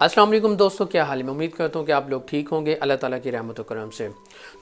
वालेकुम दोस्तों, क्या हाल मैं उम्मीद करता हूँ कि आप लोग ठीक होंगे। अल्लाह ताला की रहमत करम से।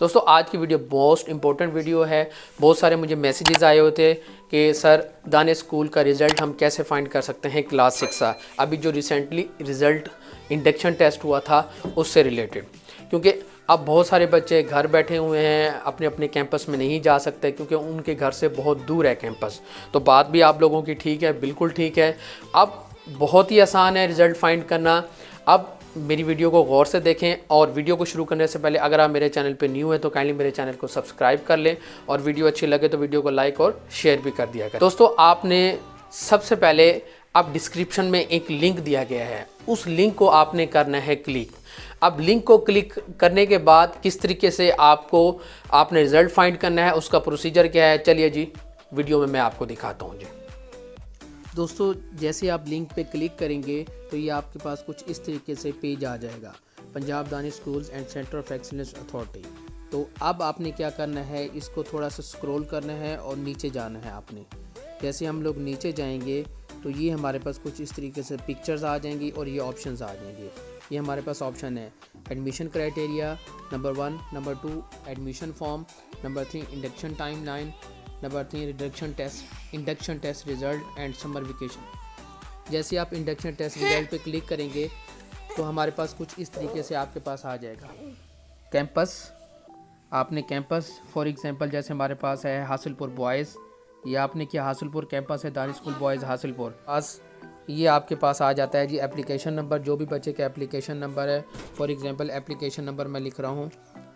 दोस्तों, आज की वीडियो मोस्ट इंपॉर्टेंट वीडियो है। बहुत सारे मुझे मैसेजेस आए थे कि, सर, दाने स्कूल का रिज़ल्ट हम कैसे फाइंड कर सकते हैं क्लास सिक्स का? अभी जो रिसेंटली रिज़ल्ट इंडक्शन टेस्ट हुआ था, उससे रिलेटेड क्योंकि अब बहुत सारे बच्चे घर बैठे हुए हैं अपने अपने कैंपस में नहीं जा सकते, क्योंकि उनके घर से बहुत दूर है कैंपस तो बात भी आप लोगों की ठीक है, बिल्कुल ठीक है। अब बहुत ही आसान है रिज़ल्ट फाइंड करना। अब मेरी वीडियो को गौर से देखें और वीडियो को शुरू करने से पहले अगर आप मेरे चैनल पर न्यू हैं तो काइंडली मेरे चैनल को सब्सक्राइब कर लें और वीडियो अच्छी लगे तो वीडियो को लाइक और शेयर भी कर दिया करें। दोस्तों, आपने सबसे पहले अब डिस्क्रिप्शन में एक लिंक दिया गया है। उस लिंक को आपने करना है क्लिक अब लिंक को क्लिक करने के बाद किस तरीके से आपको, आपने रिज़ल्ट फाइंड करना है, उसका प्रोसीजर क्या है? चलिए जी, वीडियो में मैं आपको दिखाता हूँ जी। दोस्तों, जैसे आप लिंक पे क्लिक करेंगे तो ये आपके पास कुछ इस तरीके से पेज आ जाएगा। पंजाब दानी schools and centre of excellence authority तो अब आपने क्या करना है, इसको थोड़ा सा स्क्रॉल करना है और नीचे जाना है आपने। जैसे हम लोग नीचे जाएँगे तो ये हमारे पास कुछ इस तरीके से पिक्चर्स आ जाएँगी और ये ऑप्शंस आ जाएँगे। ये हमारे पास ऑप्शन है admission criteria number one number two admission form number three induction time line number three reduction test induction test result and summer vacation जैसे आप इंडक्शन टेस्ट रिज़ल्ट पे क्लिक करेंगे तो हमारे पास कुछ इस तरीके से आपके पास आ जाएगा। कैंपस आपने कैंपस फॉर एग्जांपल जैसे हमारे पास है हासिलपुर बॉयज़ ये आपने किया हासिलपुर कैंपस है दानी स्कूल बॉयज़ हासिलपुर पास ये आपके पास आ जाता है जी एप्लीकेशन नंबर जो भी बच्चे का एप्लीकेशन नंबर है। फॉर एग्ज़ाम्पल एप्लीकेशन नंबर मैं लिख रहा हूँ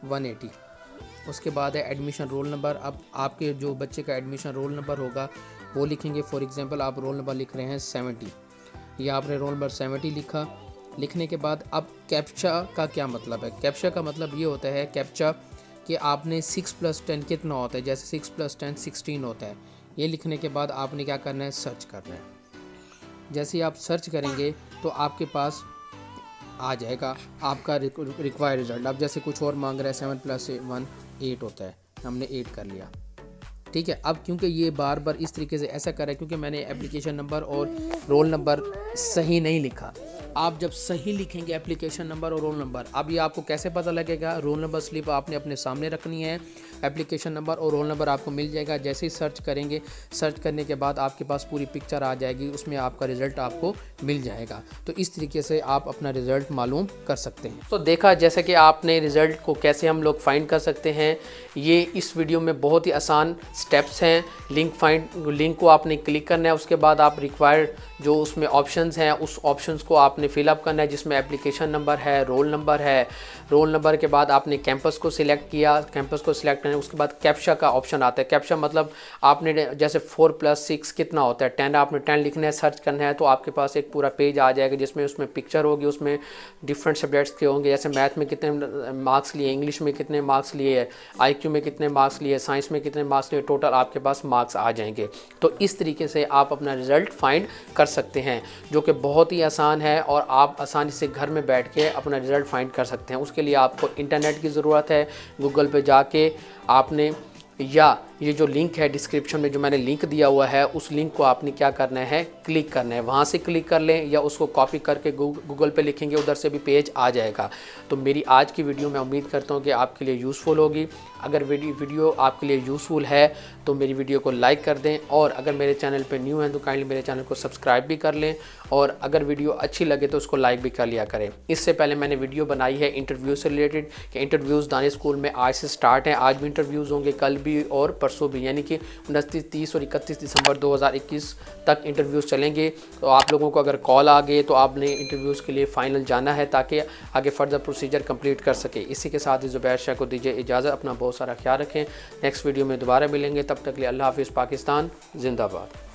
वन एटी उसके बाद है एडमिशन रोल नंबर अब आपके जो बच्चे का एडमिशन रोल नंबर होगा, वो लिखेंगे फॉर एग्ज़ाम्पल आप रोल नंबर लिख रहे हैं सेवेंटी या आपने रोल नंबर सेवेंटी लिखा। लिखने के बाद अब कैप्चा का क्या मतलब है? कैप्चा का मतलब ये होता है कैप्चा कि आपने सिक्स प्लस टेन कितना होता है? जैसे सिक्स प्लस टेन सिक्सटीन होता है। ये लिखने के बाद आपने क्या करना है? सर्च करना है। जैसे आप सर्च करेंगे तो आपके पास आ जाएगा आपका रिक्वायर रिज़ल्ट अब जैसे कुछ और मांग रहा है सेवन प्लस वन एट होता है। हमने एट कर लिया। ठीक है? अब क्योंकि ये बार बार इस तरीके से ऐसा करा क्योंकि मैंने एप्लीकेशन नंबर और रोल नंबर सही नहीं लिखा। आप जब सही लिखेंगे एप्लीकेशन नंबर और रोल नंबर अब ये आपको कैसे पता लगेगा? रोल नंबर स्लिप आपने अपने सामने रखनी है। एप्लीकेशन नंबर और रोल नंबर आपको मिल जाएगा। जैसे ही सर्च करेंगे सर्च करने के बाद आपके पास पूरी पिक्चर आ जाएगी। उसमें आपका रिज़ल्ट आपको मिल जाएगा। तो इस तरीके से आप अपना रिज़ल्ट मालूम कर सकते हैं। तो देखा, जैसे कि आपने रिज़ल्ट को कैसे हम लोग फाइंड कर सकते हैं, ये इस वीडियो में बहुत ही आसान स्टेप्स हैं। लिंक फाइंड लिंक को आपने क्लिक करना है। उसके बाद आप रिक्वायर्ड जो उसमें ऑप्शंस हैं, उस ऑप्शंस को आपने फिलअप करना है, जिसमें एप्लीकेशन नंबर है रोल नंबर है। रोल नंबर के बाद आपने कैंपस को सिलेक्ट किया। कैंपस को सिलेक्ट करने उसके बाद कैप्शा का ऑप्शन आता है। कैप्शा मतलब आपने जैसे फोर प्लस सिक्स कितना होता है? टेन आपने टेन लिखना है सर्च करना है तो आपके पास एक पूरा पेज आ जाएगा, जिसमें उसमें पिक्चर होगी, उसमें डिफरेंट सब्जेक्ट्स के होंगे। जैसे मैथ में कितने मार्क्स लिए इंग्लिश में कितने मार्क्स लिए आई में कितने मार्क्स लिए साइंस में कितने मार्क्स लिए टोटल आपके पास मार्क्स आ जाएँगे। तो इस तरीके से आप अपना रिज़ल्ट फाइंड कर सकते हैं, जो कि बहुत ही आसान है और आप आसानी से घर में बैठ के अपना रिज़ल्ट फाइंड कर सकते हैं। उसके लिए आपको इंटरनेट की ज़रूरत है, गूगल पे जाके आपने या ये जो लिंक है डिस्क्रिप्शन में जो मैंने लिंक दिया हुआ है, उस लिंक को आपने क्या करना है? क्लिक करना है। वहाँ से क्लिक कर लें या उसको कॉपी करके गूगल पे लिखेंगे, उधर से भी पेज आ जाएगा। तो मेरी आज की वीडियो मैं उम्मीद करता हूँ कि आपके लिए यूज़फुल होगी। अगर वीडियो आपके लिए यूज़फुल है तो मेरी वीडियो को लाइक कर दें और अगर मेरे चैनल पर न्यू हैं तो काइंडली मेरे चैनल को सब्सक्राइब भी कर लें और अगर वीडियो अच्छी लगे तो उसको लाइक भी कर लिया करें। इससे पहले मैंने वीडियो बनाई है इंटरव्यू से रिलेटेड कि इंटरव्यूज़ दाने स्कूल में आज से स्टार्ट हैं। आज भी इंटरव्यूज़ होंगे, कल भी और परसों भी यानी कि उनतीस, तीस और इकतीस दिसंबर 2021 तक इंटरव्यूज़ चलेंगे। तो आप लोगों को अगर कॉल आ गए तो आपने इंटरव्यूज़ के लिए फ़ाइनल जाना है ताकि आगे फर्दर प्रोसीजर कंप्लीट कर सके। इसी के साथ ज़ुबैर शाह को दीजिए इजाज़त, अपना बहुत सारा ख्याल रखें। नेक्स्ट वीडियो में दोबारा मिलेंगे, तब तक लिए अल्लाह हाफिज़, पाकिस्तान, जिंदाबाद।